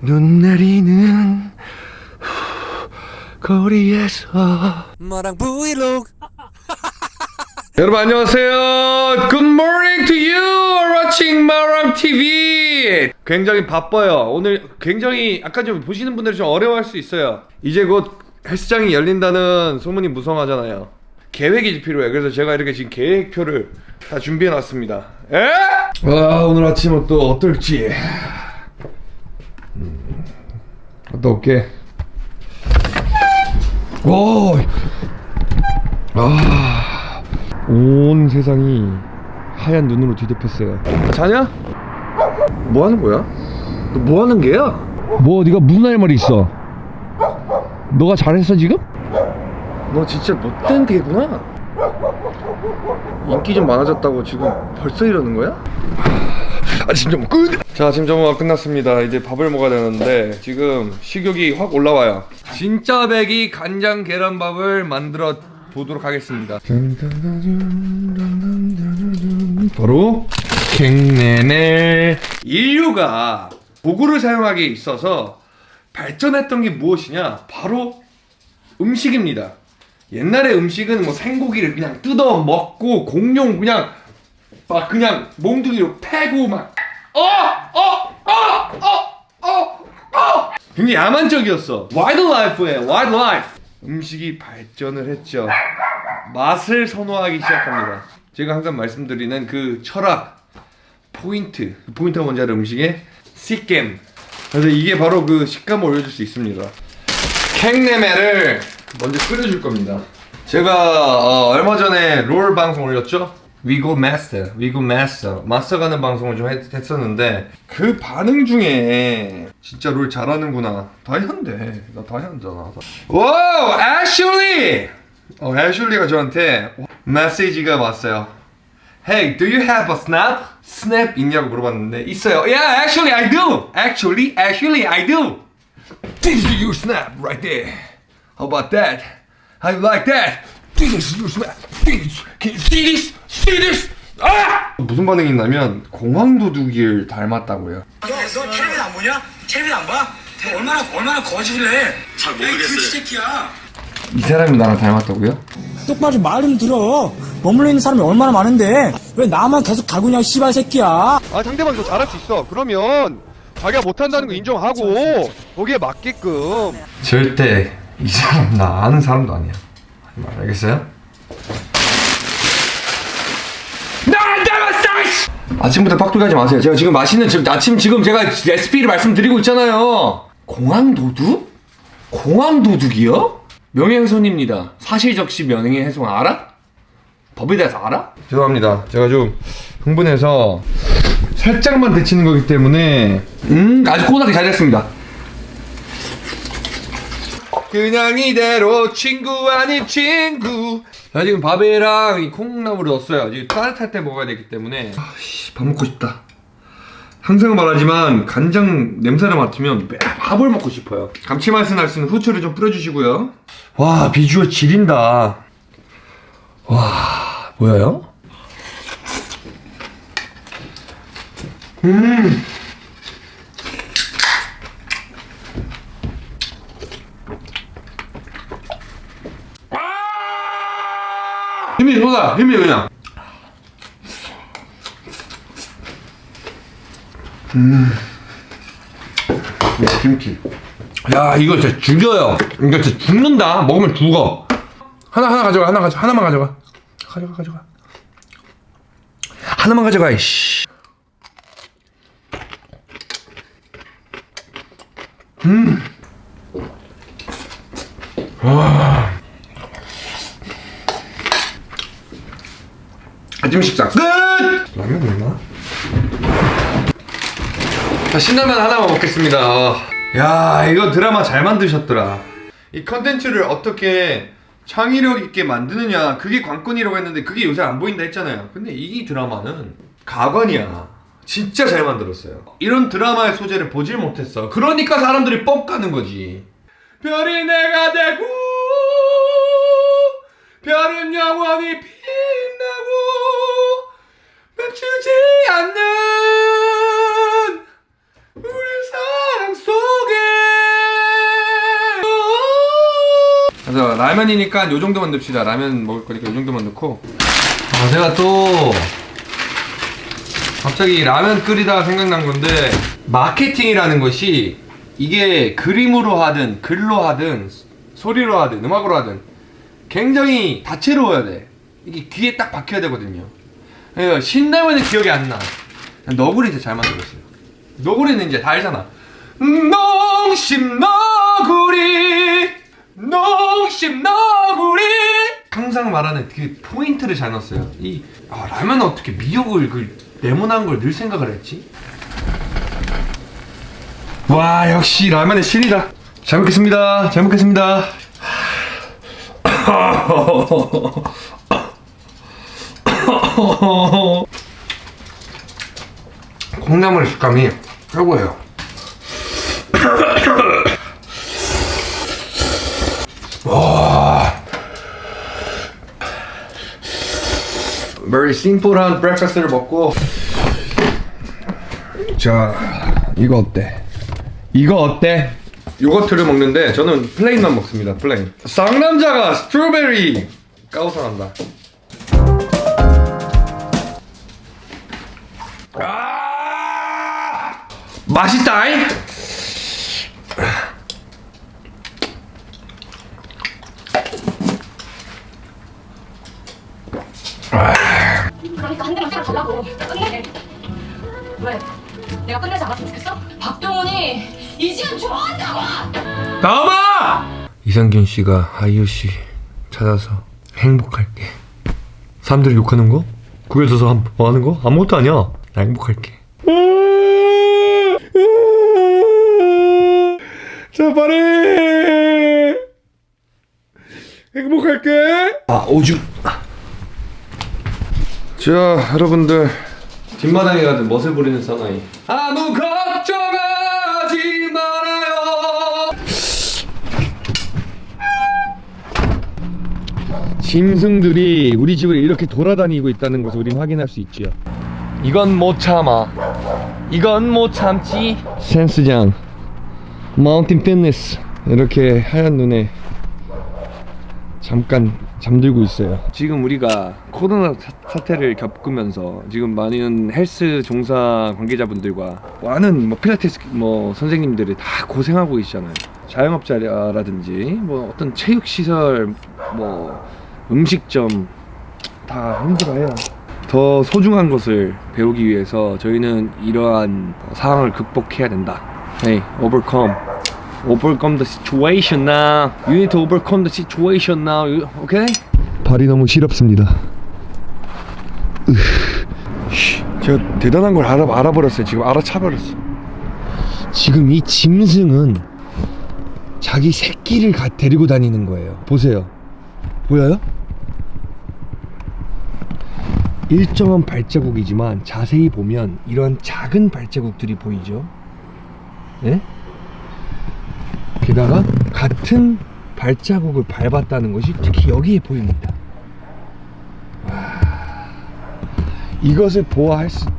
눈 내리는 거리에서 마랑 브이로그 여러분 안녕하세요. Good morning to you. Watching 마랑 TV. 굉장히 바빠요. 오늘 굉장히 아까 좀 보시는 분들이 좀 어려워할 수 있어요. 이제 곧 헬스장이 열린다는 소문이 무성하잖아요. 계획이 필요해. 그래서 제가 이렇게 지금 계획표를 다 준비해 놨습니다. 에? 와 오늘 아침은 또 어떨지. 음, 갔다 올게. 오. 아. 온 세상이 하얀 눈으로 뒤덮였어요. 자냐? 뭐 하는 거야? 너 뭐 하는 게야? 뭐 네가 무슨 할 말이 있어? 너가 잘했어 지금? 너 진짜 못된 개구나. 인기 좀 많아졌다고 지금 벌써 이러는 거야? 아침 점끝 자, 아침 점호가 끝났습니다. 이제 밥을 먹어야 되는데 지금 식욕이 확 올라와요. 진짜 배기 간장 계란밥을 만들어 보도록 하겠습니다. 바로 갱네네 인류가 도구를 사용하기에 있어서 발전했던 게 무엇이냐? 바로 음식입니다. 옛날에 음식은 뭐 생고기를 그냥 뜯어 먹고 공룡 그냥 막 그냥 몽둥이로 패고 막 어! 어! 어! 어! 굉장히 야만적이었어. wildlife에 wildlife. 음식이 발전을 했죠. 맛을 선호하기 시작합니다. 제가 항상 말씀드리는 그 철학 포인트 그 포인트가 뭔지 알아 음식의 식감 그래서 이게 바로 그 식감을 올려줄 수 있습니다 캥네메를 먼저 끓여줄 겁니다 제가 어, 얼마 전에 롤 방송 올렸죠 We go 마스터 We go 마스터 마스터 가는 방송을 좀 했, 했었는데 그 반응 중에 진짜 롤 잘하는구나 다이아인데 나 다이아잖아 wow 애슐리 어 애슐리가 저한테 메시지가 왔어요 Hey, do you have a snap? snap 있냐고 물어봤는데 있어요. Yeah, actually I do. Actually, actually I do. This is your snap right there. How about that? How you like that? This is your snap. This. Can you see this? This? 아! 무슨 반응이 있냐면 공황 도둑이를 닮았다고요. 너, 너 텔레비전 안 보냐? 텔레비전 안 봐? 얼마나 얼마나 거짓을래? 잘 모르겠어요. 새끼야. 이 사람이 나랑 닮았다고요? 똑바로 좀말좀 들어. 머물러 있는 사람이 얼마나 많은데 왜 나만 계속 가구냐 씨발 새끼야. 아 상대방이 더 잘할 수 있어 그러면 자기가 못한다는 거 인정하고 거기에 맞게끔 절대 이 사람 나 아는 사람도 아니야. 알겠어요? 나안 닮았어! 아침부터 빡두기 하지 마세요. 제가 지금 맛있는 지금 아침 지금 제가 레시피를 말씀드리고 있잖아요. 공항 도둑? 공항 도둑이요? 명예훼손입니다. 사실적시 명예훼손 알아? 법에 대해서 알아? 죄송합니다. 제가 좀 흥분해서 살짝만 데치는 거기 때문에 음 아주 꼬닥이 잘 됐습니다. 그냥 이대로 친구 아닌 친구 자 지금 밥이랑 이 콩나물을 넣었어요. 지금 따뜻할 때 먹어야 되기 때문에. 아씨 밥 먹고 싶다. 항상 말하지만 간장 냄새를 맡으면 매 밥을 먹고 싶어요. 감칠맛을 날수 있는 후추를 좀 뿌려주시고요. 와 비주얼 지린다. 와 보여요? 힘 이 쏟아 힘이 그냥. 음. 김치. 야 이거 진짜 죽여요. 이거 진짜 죽는다. 먹으면 죽어. 하나 하나 가져가 하나 가져 하나만 가져가. 가져가 가져가. 하나만 가져가 이씨 아침 식사. 끝! 라면 있나? 자 신라면 하나만 먹겠습니다. 야 이거 드라마 잘 만드셨더라. 이 컨텐츠를 어떻게 창의력 있게 만드느냐. 그게 관건이라고 했는데 그게 요새 안 보인다 했잖아요. 근데 이 드라마는 가관이야. 진짜 잘 만들었어요. 이런 드라마의 소재를 보질 못했어. 그러니까 사람들이 뻑 가는 거지. 별이 내가 되고 별은 영원히 빛나고 멈추지 않는 우리 사랑 속에. 그래서 라면이니까 요 정도만 넣읍시다. 라면 먹을 거니까 요 정도만 넣고. 아 제가 또 갑자기 라면 끓이다 생각난 건데 마케팅이라는 것이 이게 그림으로 하든 글로 하든 소리로 하든 음악으로 하든 굉장히 다채로워야 돼. 이게 귀에 딱 박혀야 되거든요. 그래서 신라면은 기억이 안 나. 너구리 진짜 잘 만들었어요. 너구리는 이제 다 알잖아. 농심 너구리, 농심 너구리. 항상 말하는 그 포인트를 잘 넣었어요. 이 아, 라면 어떻게 미역을 그 네모난 걸 넣을 생각을 했지? 와 역시 라면의 신이다. 잘 먹겠습니다. 잘 먹겠습니다. 콩나물 식감이 최고예요. 와. very simple한 브렉퍼스트를 먹고 자 이거 어때? 이거 어때? 요거트를 먹는데 저는 plain만 먹습니다 plain 쌍남자가 strawberry 가오 상한다 맛있다잉 그러니까 한 대만 때려달라고 끝내 왜? 내가 끝내지 않았으면 좋겠어? 박동훈이 이지은 좋아한다고! 나와봐! 이상균 씨가 아이유 씨 찾아서 행복할게. 사람들이 욕하는 거? 한- 뭐 하는 거? 아무것도 아니야. 나 행복할게. 자, 빨리! 행복할게! 아, 오줌. 자, 여러분들. 뒷마당에 가든 멋을 부리는 사나이. 아무 걱정하지 말아요. 짐승들이 우리 집을 이렇게 돌아다니고 있다는 것을 우린 확인할 수 있지요. 이건 못 참아. 이건 못 참지. 센스장, 마운틴 피트니스 이렇게 하얀 눈에 잠깐 잠들고 있어요. 지금 우리가 코로나 사- 사태를 겪으면서 지금 많은 헬스 종사 관계자분들과 많은 뭐 필라테스 뭐 선생님들이 다 고생하고 계시잖아요. 자영업자라든지 뭐 어떤 체육 시설 뭐 음식점 다 힘들어해요. 더 소중한 것을 배우기 위해서 저희는 이러한 상황을 극복해야 된다. Hey, overcome. overcome the situation now. You need to overcome the situation now. You- Okay? 발이 너무 시렵습니다. 제가 대단한 걸 알아, 알아버렸어요. 지금 알아차버렸어. 지금 이 짐승은 자기 새끼를 가, 데리고 다니는 거예요. 보세요. 보여요? 일정한 발자국이지만 자세히 보면 이런 작은 발자국들이 보이죠? 예? 게다가 같은 발자국을 밟았다는 것이 특히 여기에 보입니다. 와, 이것을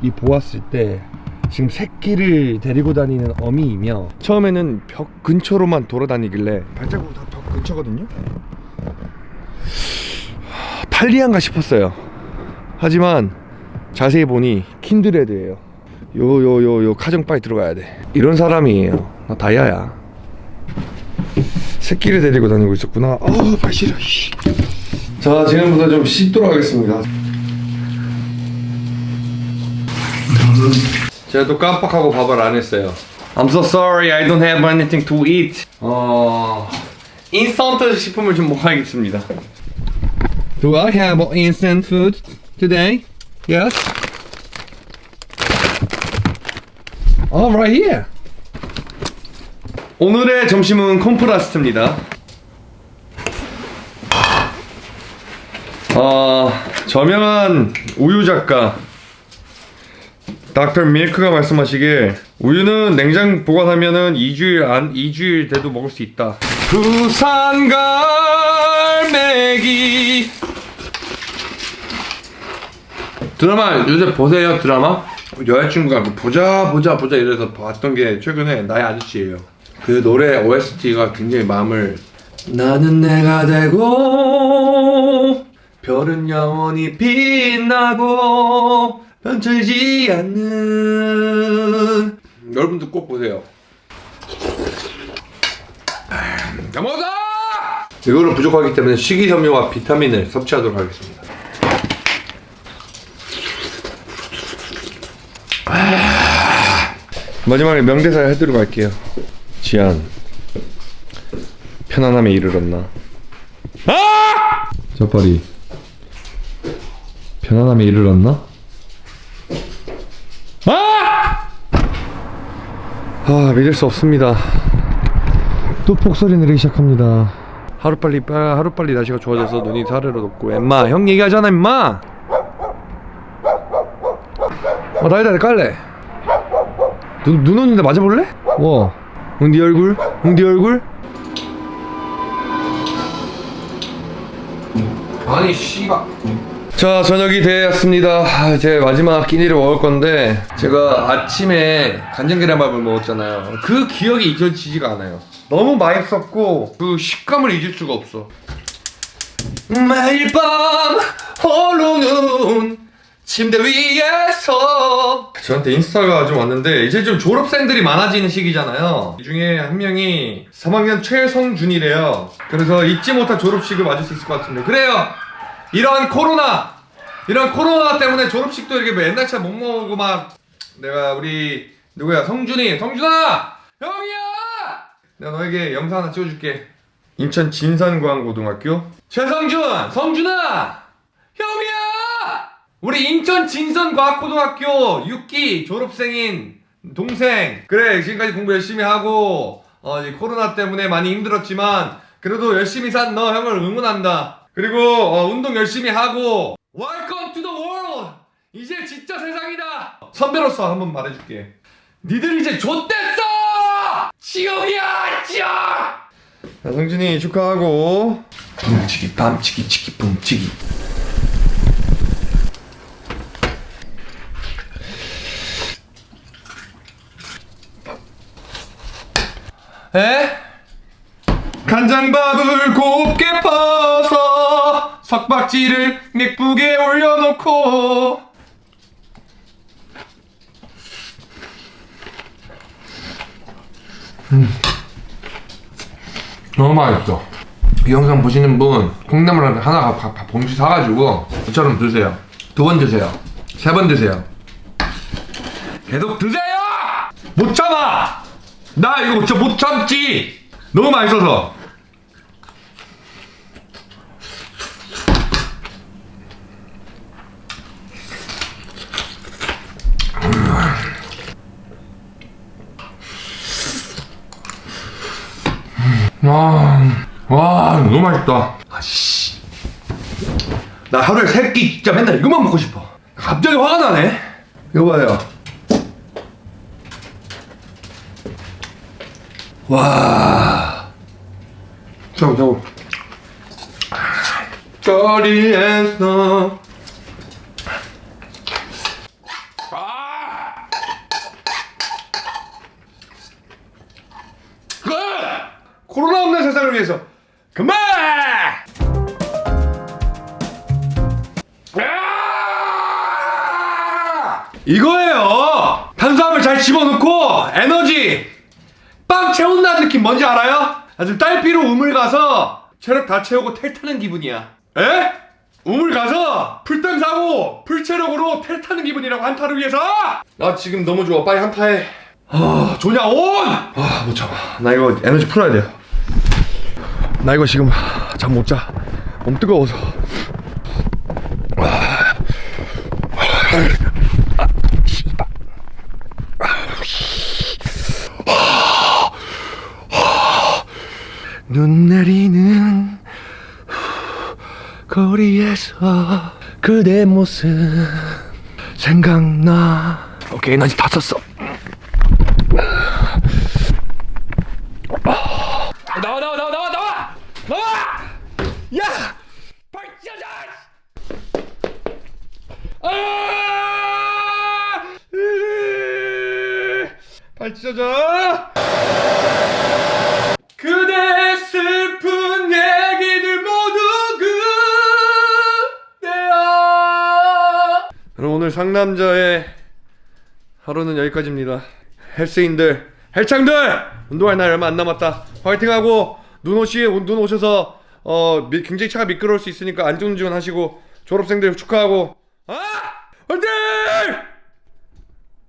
이 보았을 때 지금 새끼를 데리고 다니는 어미이며 처음에는 벽 근처로만 돌아다니길래 발자국은 다벽 근처거든요. 하, 탈리안가 싶었어요. 하지만 자세히 보니 킨드레드예요. 요 요 요 요 카정바에 들어가야 돼. 이런 사람이에요. 나 다이아야. 새끼를 데리고 다니고 있었구나. 아, 발 시려. 씨. 자, 지금부터 좀 씻도록 하겠습니다. 제가 또 깜빡하고 밥을 안 했어요. I'm so sorry, I don't have anything to eat. 어, 인스턴트 식품을 좀 먹어야겠습니다. Do I have instant food today? Yes. Oh, right here. 오늘의 점심은 콤프라스트입니다. 어, 저명한 우유 작가 닥터 밀크가 말씀하시길 우유는 냉장 보관하면은 2주일 안 2주일 돼도 먹을 수 있다. 부산 갈매기 드라마 요새 보세요 드라마 여자친구가 그 보자 보자 보자 이래서 봤던 게 최근에 나의 아저씨예요. 그 노래 OST가 굉장히 마음을 나는 내가 되고 별은 영원히 빛나고 변치지 않는. 여러분도 꼭 보세요. 잘 먹었다! 이거는 부족하기 때문에 식이섬유와 비타민을 섭취하도록 하겠습니다 마지막에 명대사 해드리고 갈게요 지안 편안함에 이르렀나? 아! 저빨이 편안함에 이르렀나? 아! 아 믿을 수 없습니다. 또 폭설이 내리기 시작합니다. 하루빨리 빠- 하루빨리 날씨가 좋아져서 눈이 사르르 돋고 엠마 형 얘기하잖아 엠마. 어 나이다 깔래. 눈, 눈 오는데 맞아볼래? 와. 응 네 얼굴? 응 네 얼굴? 아니 씨발 자 저녁이 되었습니다 아, 이제 마지막 끼니를 먹을 건데 제가 아침에 간장 계란밥을 먹었잖아요 그 기억이 잊혀지지가 않아요 너무 맛있었고 그 식감을 잊을 수가 없어 매일 밤 홀로는 침대 위에서. 저한테 인스타가 좀 왔는데 이제 좀 졸업생들이 많아지는 시기잖아요. 이 중에 한 명이 3학년 최성준이래요. 그래서 잊지 못할 졸업식을 맞을 수 있을 것 같은데 그래요! 이런 코로나! 이런 코로나 때문에 졸업식도 이렇게 뭐 옛날처럼 못 먹고 막 내가 우리 누구야? 성준이! 성준아! 형이야! 내가 너에게 영상 하나 찍어줄게. 인천 진산고등학교. 최성준! 성준아! 형이야 우리 인천 진선과학고등학교 6기 졸업생인 동생. 그래 지금까지 공부 열심히 하고 어, 이 코로나 때문에 많이 힘들었지만 그래도 열심히 산 너 형을 응원한다. 그리고 어, 운동 열심히 하고. Welcome to the world. 이제 진짜 세상이다. 선배로서 한번 말해줄게. 니들 이제 좆됐어! 지옥이야 지옥! 자, 성준이 축하하고. 붐치기 밤치기 치기 붐치기 에? 간장밥을 곱게 퍼서 석박지를 예쁘게 올려놓고. 음. 너무 맛있어. 이 영상 보시는 분 콩나물 하나 밥, 밥 봉지 사가지고 저처럼 드세요. 두 번 드세요. 세 번 드세요. 계속 드세요! 못 참아 나 이거 진짜 못 참지. 너무 맛있어서. 와, 와 너무 맛있다. 아씨. 나 하루에 세끼 진짜 맨날 이것만 먹고 싶어. 갑자기 화가 나네. 이거 봐요 와. 잠깐, 잠깐. 거리에서. 아주 딸피로 우물 가서 체력 다 채우고 텔 타는 기분이야. 에? 우물 가서 풀템 사고 풀체력으로 텔 타는 기분이라고 한타를 위해서. 나 지금 너무 좋아. 빨리 한타해. 아, 조냐 온! 아, 못 참아. 나 이거 에너지 풀어야 돼요. 나 이거 지금 잠 못 자. 몸 뜨거워서. 눈 내리는 거리에서 그대 모습 생각나. 오케이 에너지 다 썼어. 나와 나와 나와 나와 나와! 나와! 야! 발자자 아! 발자자! 그대 상남자의 하루는 여기까지입니다. 헬스인들, 헬창들 운동할 날 얼마 안 남았다. 화이팅하고 눈 오시 눈 오셔서 어 미- 굉장히 차가 미끄러울 수 있으니까 안전운전 하시고 졸업생들 축하하고 아 화이팅!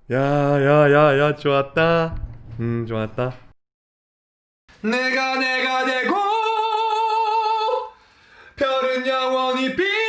야야야야 좋았다. 음 좋았다. 내가 내가 되고 별은 영원히 빛